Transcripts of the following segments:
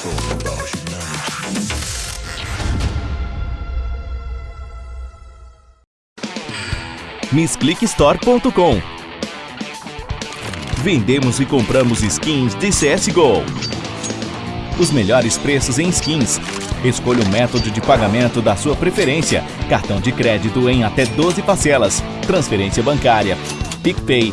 talk about. MissClickStore.com Vendemos e compramos skins de CSGO. Os melhores preços em skins. Escolha o método de pagamento da sua preferência. Cartão de crédito em até 12 parcelas. Transferência bancária. PicPay.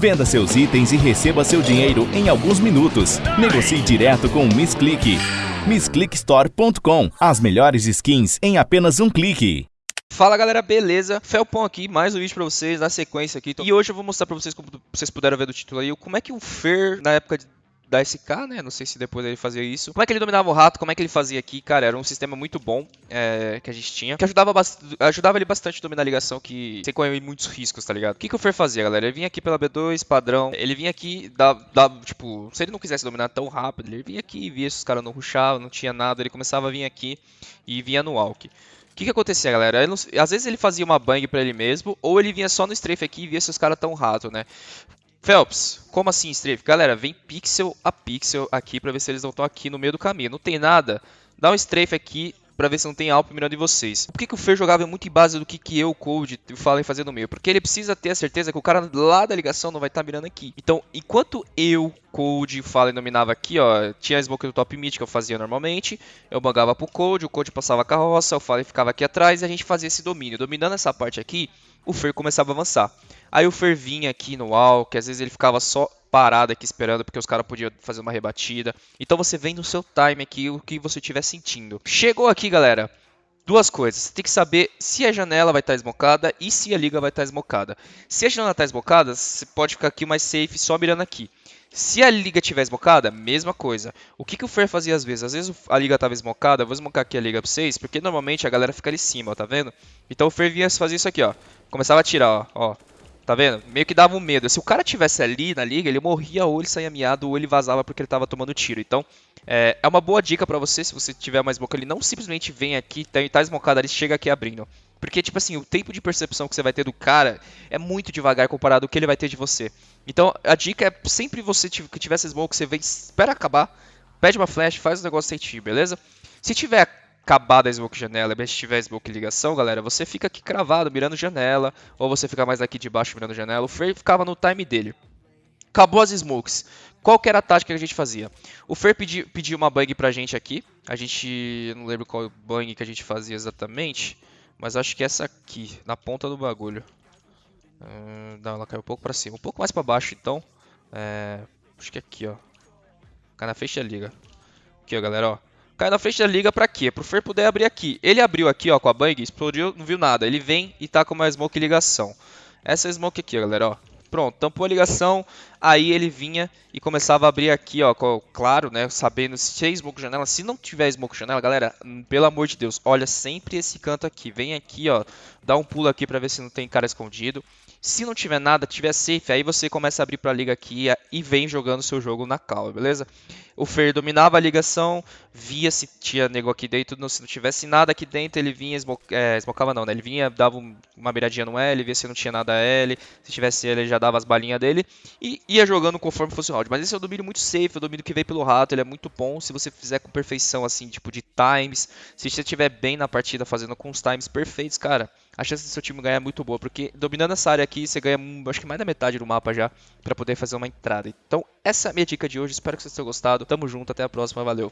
Venda seus itens e receba seu dinheiro em alguns minutos. Negocie direto com o MissClick. MissClickStore.com As melhores skins em apenas um clique. Fala galera, beleza? Felpon aqui, mais um vídeo pra vocês, na sequência aqui. E hoje eu vou mostrar pra vocês, como vocês puderam ver do título aí, como é que o Fer, na época de da SK, né? Não sei se depois ele fazia isso. Como é que ele dominava o rato, como é que ele fazia aqui, cara, era um sistema muito bom é, que a gente tinha, que ajudava, ajudava ele bastante a dominar a ligação, que sem correr muitos riscos, tá ligado? O que, que o Fer fazia, galera? Ele vinha aqui pela B2, padrão, ele vinha aqui, da, da, tipo, se ele não quisesse dominar tão rápido, ele vinha aqui, via se os caras não rushavam, não tinha nada, ele começava a vir aqui e vinha no walk. O que, que acontecia, galera? Não, às vezes ele fazia uma bang pra ele mesmo, ou ele vinha só no strafe aqui e via se os caras tão rato, né? Phelps, como assim strafe? Galera, vem pixel a pixel aqui pra ver se eles não estão aqui no meio do caminho. Não tem nada? Dá um strafe aqui pra ver se não tem Alp mirando em vocês. Por que, que o Fer jogava muito em base do que, que eu, Code, falo em fazer no meio? Porque ele precisa ter a certeza que o cara lá da ligação não vai estar tá mirando aqui. Então, enquanto eu, Code, Fallen dominava aqui, ó, tinha a smoke do top mid que eu fazia normalmente, eu bangava pro Code, o Code passava a carroça, o Fallen ficava aqui atrás e a gente fazia esse domínio. Dominando essa parte aqui, o Fer começava a avançar. Aí o Fer vinha aqui no wall, que às vezes ele ficava só parado aqui esperando, porque os caras podiam fazer uma rebatida. Então você vem no seu time aqui, o que você estiver sentindo. Chegou aqui, galera. Duas coisas, você tem que saber se a janela vai estar esmocada e se a liga vai estar esmocada. Se a janela está esmocada, você pode ficar aqui mais safe só mirando aqui. Se a liga tiver esmocada, mesma coisa. O que, que o Fer fazia às vezes? Às vezes a liga estava esmocada, vou esmocar aqui a liga pra vocês, porque normalmente a galera fica ali em cima, ó, tá vendo? Então o Fer vinha fazer isso aqui, ó. Começava a tirar, ó, ó. Tá vendo? Meio que dava um medo. Se o cara tivesse ali na liga, ele morria ou ele saía miado ou ele vazava porque ele tava tomando tiro. Então, é, é uma boa dica para você, se você tiver mais smoke ali, não simplesmente vem aqui, tá, tá smocado ali, chega aqui abrindo. Porque, tipo assim, o tempo de percepção que você vai ter do cara é muito devagar comparado ao que ele vai ter de você. Então, a dica é sempre você que tiver smoke, você vem, espera acabar, pede uma flash, faz o negócio certinho, beleza? Se tiver acabada a smoke janela, mas se tiver smoke ligação, galera, você fica aqui cravado, mirando janela, ou você fica mais aqui de baixo mirando janela. O Fer ficava no time dele. Acabou as smokes. Qual que era a tática que a gente fazia? O Fer pediu, pediu uma bang pra gente aqui. A gente, não lembro qual bang que a gente fazia exatamente, mas acho que essa aqui, na ponta do bagulho. Uh, não, ela caiu um pouco pra cima. Um pouco mais pra baixo, então. É, acho que é aqui, ó. Cai na frente da liga. Aqui, ó, galera, ó. Cai na frente da liga pra quê? Pro Fer poder abrir aqui. Ele abriu aqui, ó, com a bang, explodiu, não viu nada. Ele vem e tá com uma smoke ligação. Essa é a smoke aqui, galera, ó. Pronto, tampou a ligação, aí ele vinha e começava a abrir aqui, ó, claro, né, sabendo se tem smoke janela, se não tiver smoke janela, galera, pelo amor de Deus, olha sempre esse canto aqui, vem aqui, ó, dá um pulo aqui pra ver se não tem cara escondido, se não tiver nada, tiver safe, aí você começa a abrir para a liga aqui e vem jogando seu jogo na calma, beleza? O Fer dominava a ligação, via se tinha nego aqui dentro, se não tivesse nada aqui dentro, ele vinha, é, esmocava não, né? Ele vinha, dava uma beiradinha no L, via se não tinha nada L, se tivesse L, ele já dava as balinhas dele e ia jogando conforme fosse o round. Mas esse é o domínio muito safe, é o domínio que veio pelo rato, ele é muito bom se você fizer com perfeição, assim, tipo de times, se você estiver bem na partida fazendo com os times perfeitos, cara a chance do seu time ganhar é muito boa, porque dominando essa área aqui, você ganha acho que mais da metade do mapa já para poder fazer uma entrada. Então, essa é a minha dica de hoje, espero que vocês tenham gostado. Tamo junto, até a próxima, valeu.